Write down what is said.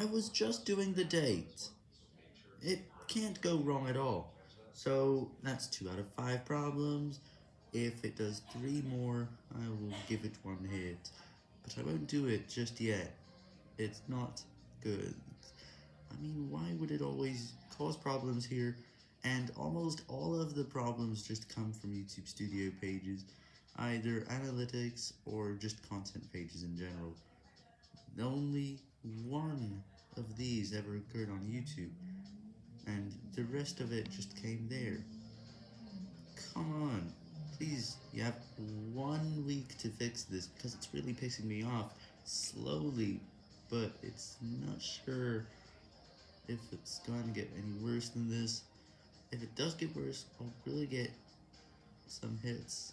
I was just doing the date. It can't go wrong at all. So, that's 2 out of 5 problems. If it does 3 more, I will give it 1 hit. But I won't do it just yet. It's not good. I mean, why would it always cause problems here? And almost all of the problems just come from YouTube Studio pages, either analytics or just content pages in general. The only one these ever occurred on YouTube, and the rest of it just came there. Come on, please, you have one week to fix this, because it's really pissing me off, slowly, but it's not sure if it's gonna get any worse than this. If it does get worse, I'll really get some hits.